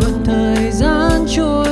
một thời gian trôi